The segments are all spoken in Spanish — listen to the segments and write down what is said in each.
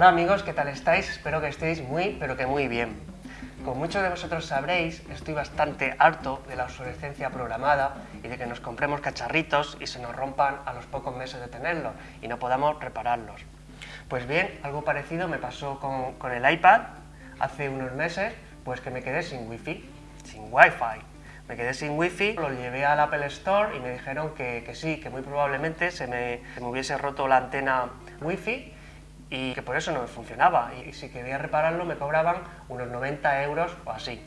Hola amigos, ¿qué tal estáis? Espero que estéis muy, pero que muy bien. Como muchos de vosotros sabréis, estoy bastante harto de la obsolescencia programada y de que nos compremos cacharritos y se nos rompan a los pocos meses de tenerlos y no podamos repararlos. Pues bien, algo parecido me pasó con, el iPad hace unos meses, pues que me quedé sin wifi, sin wifi. Me quedé sin wifi, lo llevé al Apple Store y me dijeron que, sí, que muy probablemente se me, se me hubiese roto la antena wifi y que por eso no me funcionaba. Y si quería repararlo me cobraban unos 90 euros o así.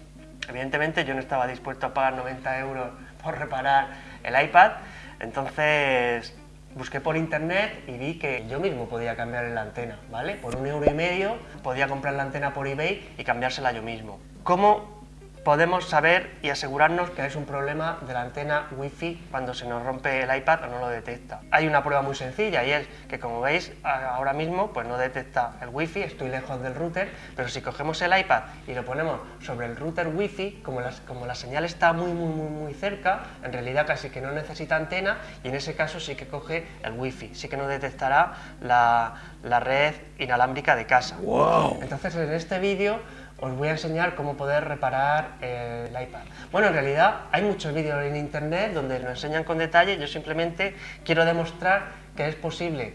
Evidentemente yo no estaba dispuesto a pagar 90 euros por reparar el iPad, entonces busqué por internet y vi que yo mismo podía cambiar la antena, ¿vale? Por un euro y medio podía comprar la antena por eBay y cambiársela yo mismo. ¿Cómo podemos saber y asegurarnos que es un problema de la antena Wi-Fi cuando se nos rompe el iPad o no lo detecta. Hay una prueba muy sencilla y es que como veis ahora mismo pues no detecta el Wi-Fi, estoy lejos del router, pero si cogemos el iPad y lo ponemos sobre el router Wi-Fi, como, como la señal está muy muy muy muy cerca, en realidad casi que no necesita antena y en ese caso sí que coge el Wi-Fi, sí que no detectará la, la red inalámbrica de casa. Wow. Entonces en este vídeo os voy a enseñar cómo poder reparar el iPad. Bueno, en realidad hay muchos vídeos en internet donde lo enseñan con detalle, yo simplemente quiero demostrar que es posible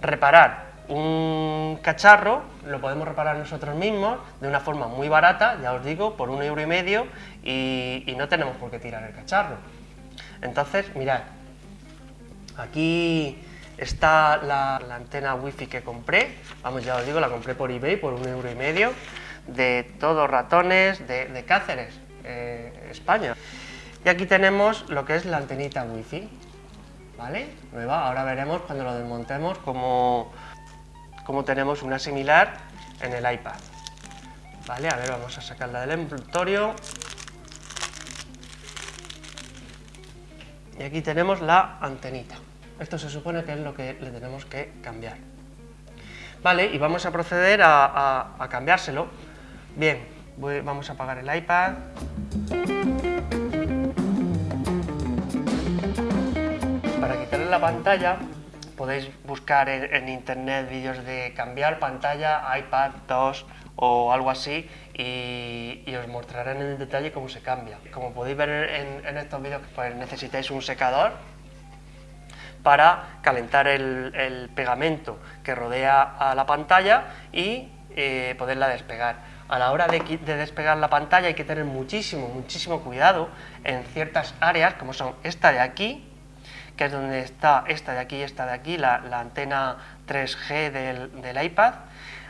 reparar un cacharro, lo podemos reparar nosotros mismos de una forma muy barata, ya os digo, por un euro y medio y, no tenemos por qué tirar el cacharro. Entonces, mirad, aquí está la, la antena wifi que compré, vamos ya os digo, la compré por eBay por un euro y medio, de todos ratones de, Cáceres, eh, España. Y aquí tenemos lo que es la antenita wifi, ¿vale? Nueva, ahora veremos cuando lo desmontemos cómo, cómo tenemos una similar en el iPad. Vale, a ver, vamos a sacarla del envoltorio. Y aquí tenemos la antenita. Esto se supone que es lo que le tenemos que cambiar. Vale, y vamos a proceder a cambiárselo. Bien, vamos a apagar el iPad. Para quitarle la pantalla podéis buscar en, internet vídeos de cambiar pantalla iPad 2 o algo así y, os mostraré en detalle cómo se cambia. Como podéis ver en, estos vídeos pues necesitáis un secador para calentar el, pegamento que rodea a la pantalla y eh, poderla despegar a la hora de, despegar la pantalla hay que tener muchísimo, muchísimo cuidado en ciertas áreas, como son esta de aquí, que es donde está esta de aquí y esta de aquí, la, antena 3G del, iPad.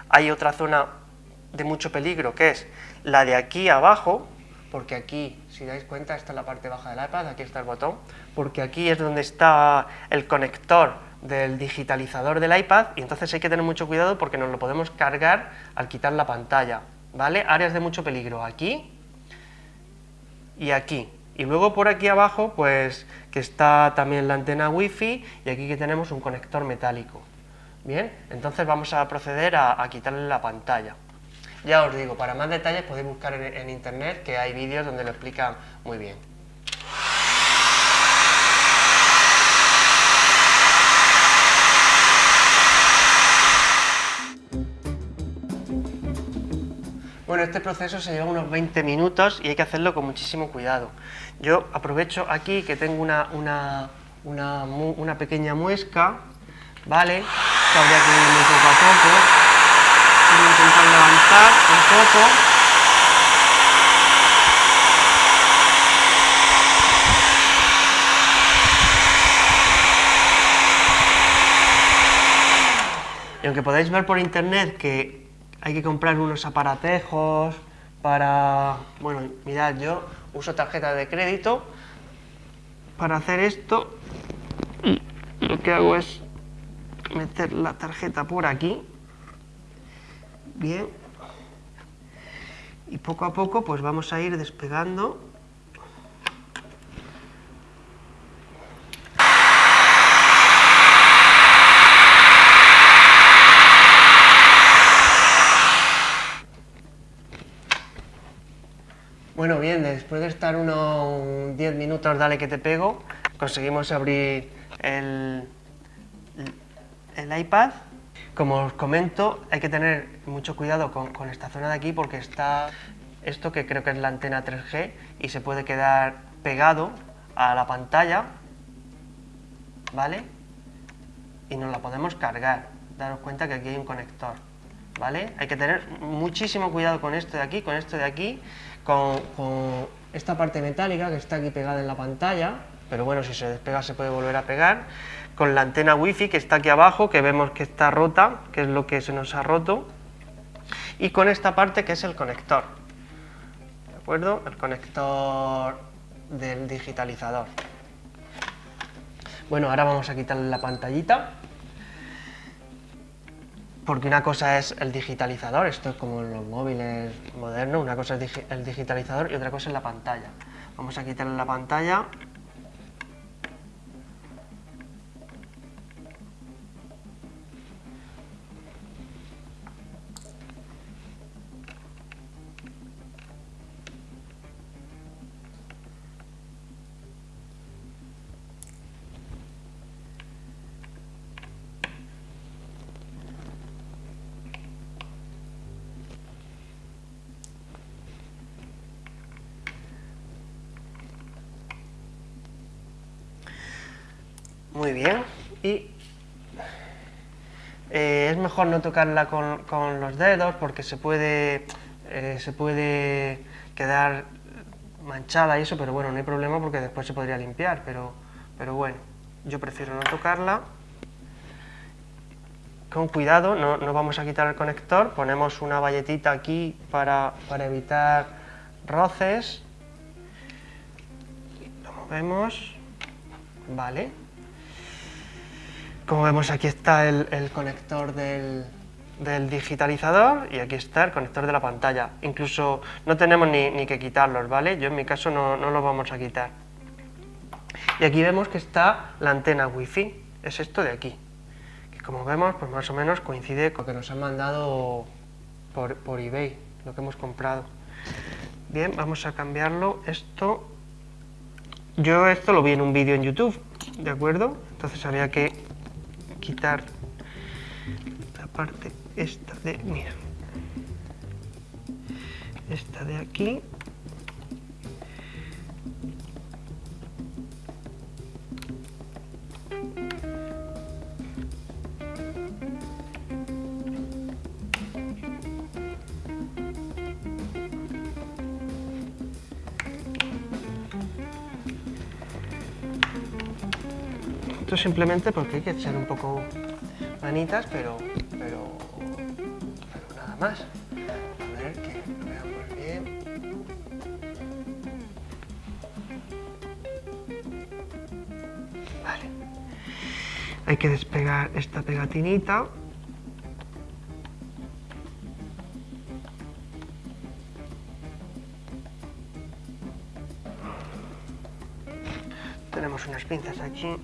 Hay otra zona de mucho peligro, que es la de aquí abajo, porque aquí, si dais cuenta, esta es la parte baja del iPad, aquí está el botón, porque aquí es donde está el conector del digitalizador del iPad y entonces hay que tener mucho cuidado porque nos lo podemos cargar al quitar la pantalla. ¿Vale? Áreas de mucho peligro, aquí y aquí. Y luego por aquí abajo, pues, que está también la antena wifi y aquí que tenemos un conector metálico. Bien, entonces vamos a proceder a, quitarle la pantalla. Ya os digo, para más detalles podéis buscar en internet que hay vídeos donde lo explican muy bien. Bueno, este proceso se lleva unos 20 minutos y hay que hacerlo con muchísimo cuidado. Yo aprovecho aquí que tengo una, una, pequeña muesca, ¿vale? Que habría que irme poco a poco. Voy a intentar levantar un poco. Y aunque podáis ver por internet que hay que comprar unos aparatejos para... Bueno, mirad, yo uso tarjeta de crédito para hacer esto. Lo que hago es meter la tarjeta por aquí. Bien. Y poco a poco pues vamos a ir despegando Bueno, bien, después de estar unos 10 minutos, dale que te pego, conseguimos abrir el, el iPad. Como os comento, hay que tener mucho cuidado con, con esta zona de aquí porque está esto que creo que es la antena 3G y se puede quedar pegado a la pantalla, ¿vale? Y nos la podemos cargar. Daros cuenta que aquí hay un conector, ¿vale? Hay que tener muchísimo cuidado con esto de aquí, con esto de aquí, con, esta parte metálica que está aquí pegada en la pantalla, pero bueno, si se despega se puede volver a pegar, con la antena wifi que está aquí abajo, que vemos que está rota, que es lo que se nos ha roto, y con esta parte que es el conector, ¿de acuerdo? El conector del digitalizador. Bueno, ahora vamos a quitarle la pantallita, porque una cosa es el digitalizador, esto es como en los móviles modernos, una cosa es el digitalizador y otra cosa es la pantalla. Vamos a quitarle la pantalla Muy bien. Y eh, es mejor no tocarla con, los dedos porque se puede, eh, se puede quedar manchada y eso, pero bueno, no hay problema porque después se podría limpiar, pero, pero bueno, yo prefiero no tocarla. Con cuidado, no, no vamos a quitar el conector, ponemos una valletita aquí para, para evitar roces. Lo movemos, vale. Como vemos aquí está el, conector del, digitalizador y aquí está el conector de la pantalla. Incluso no tenemos ni, que quitarlos, ¿vale? Yo en mi caso no, no los vamos a quitar. Y aquí vemos que está la antena wifi, es esto de aquí. Que como vemos, pues más o menos coincide con lo que nos han mandado por, por eBay, lo que hemos comprado. Bien, vamos a cambiarlo. Esto, yo esto lo vi en un vídeo en YouTube, ¿de acuerdo? Entonces había que quitar la parte esta de, mira, esta de aquí Esto simplemente porque hay que echar un poco manitas, pero, pero, nada más. A ver que lo veamos bien. Vale. Hay que despegar esta pegatinita. Tenemos unas pinzas aquí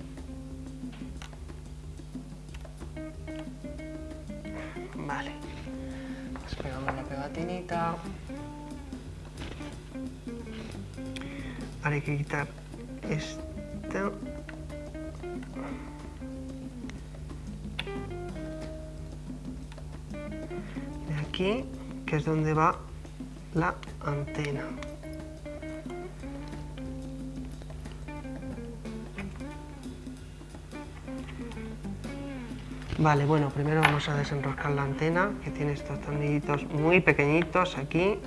Vale. Despegamos la pegatinita. Ahora hay que quitar esto. De aquí, que es donde va la antena. Vale, bueno, primero vamos a desenroscar la antena, que tiene estos tornillitos muy pequeñitos aquí.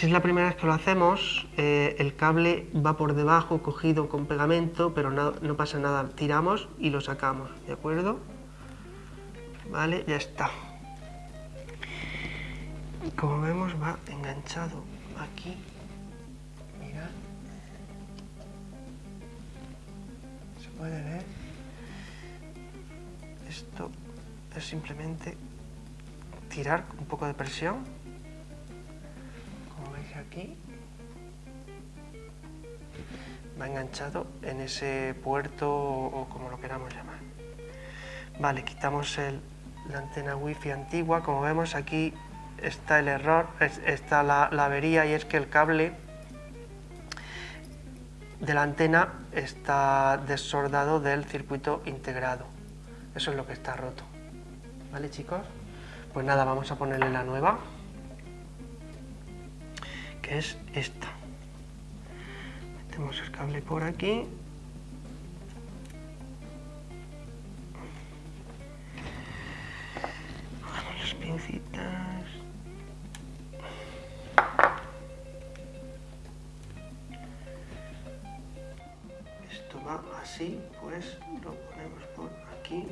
Si es la primera vez que lo hacemos, eh, el cable va por debajo cogido con pegamento, pero no, no, pasa nada, tiramos y lo sacamos, ¿de acuerdo? Vale, ya está. Como vemos va enganchado aquí, mirad, se puede ver, esto es simplemente tirar un poco de presión, aquí, va enganchado en ese puerto o, como lo queramos llamar. Vale, quitamos la antena wifi antigua, como vemos aquí está el error, está la avería y es que el cable de la antena está desordado del circuito integrado. Eso es lo que está roto. ¿Vale chicos? Pues nada, vamos a ponerle la nueva, es esta. Metemos el cable por aquí. las pincitas. Esto va así, pues lo ponemos por aquí.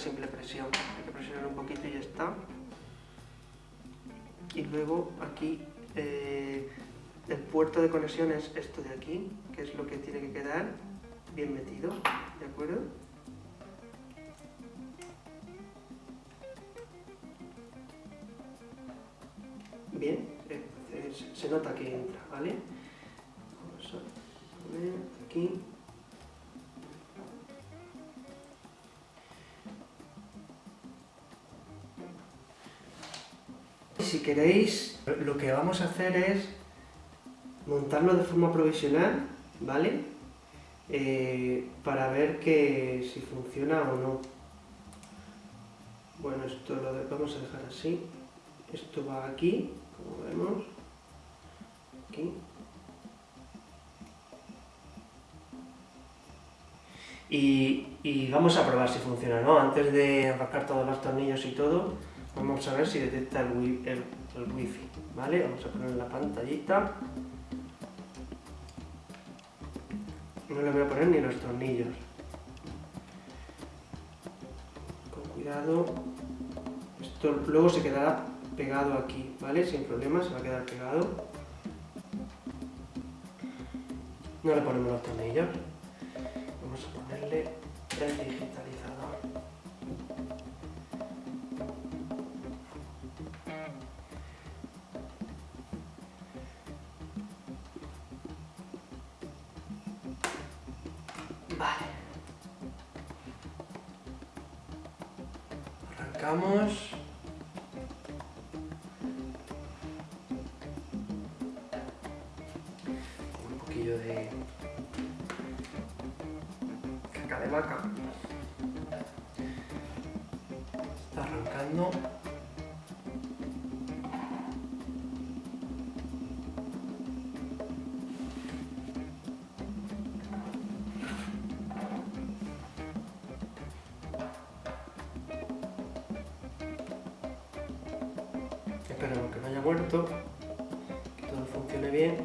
Simple presión. Hay que presionar un poquito y ya está. Y luego aquí eh, el puerto de conexión es esto de aquí, que es lo que tiene que quedar bien metido, ¿de acuerdo? Bien, se nota que entra, ¿vale? aquí. Queréis, lo que vamos a hacer es montarlo de forma provisional, ¿vale? Eh, para ver que si funciona o no. Bueno, esto lo vamos a dejar así. Esto va aquí, como vemos. Aquí. Y, vamos a probar si funciona, ¿no? Antes de enroscar todos los tornillos y todo, vamos a ver si detecta el, wifi, ¿vale? Vamos a poner la pantallita. No le voy a poner ni los tornillos. Con cuidado. Esto luego se quedará pegado aquí, ¿vale? Sin problema, se va a quedar pegado. No le ponemos los tornillos vamos a ponerle el digitalizador. Arrancamos. Que todo funcione bien.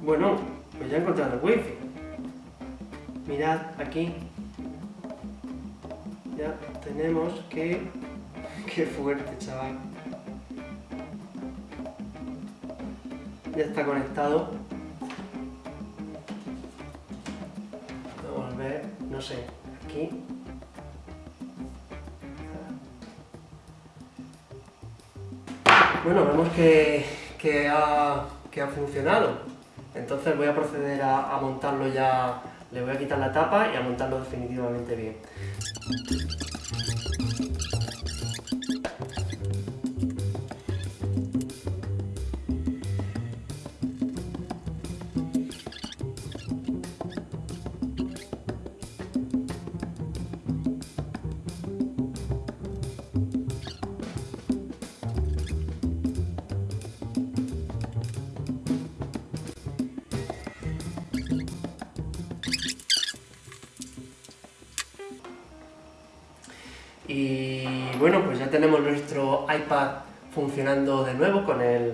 Bueno, pues ya he encontrado el wifi. Mirad aquí. Ya tenemos que... Qué fuerte, chaval. Ya está conectado. Vamos a ver, no sé, aquí. Bueno, vemos que, que, ha, que ha funcionado. Entonces voy a proceder a, montarlo ya, le voy a quitar la tapa y a montarlo definitivamente bien. Y bueno, pues ya tenemos nuestro iPad funcionando de nuevo con el,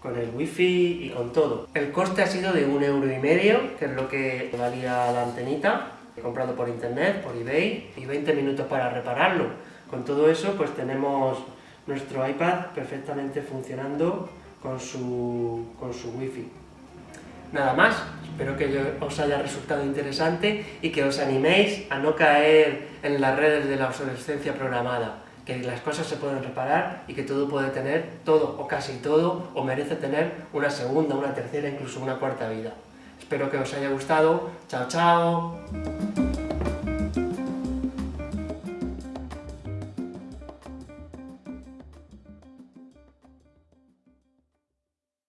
con el wifi y con todo. El coste ha sido de un euro y medio, que es lo que valía la antenita, comprado por internet, por eBay, y 20 minutos para repararlo. Con todo eso, pues tenemos nuestro iPad perfectamente funcionando con su, con su wifi. Nada más, espero que os haya resultado interesante y que os animéis a no caer en las redes de la obsolescencia programada, que las cosas se pueden reparar y que todo puede tener, todo o casi todo, o merece tener una segunda, una tercera, incluso una cuarta vida. Espero que os haya gustado. ¡Chao, chao!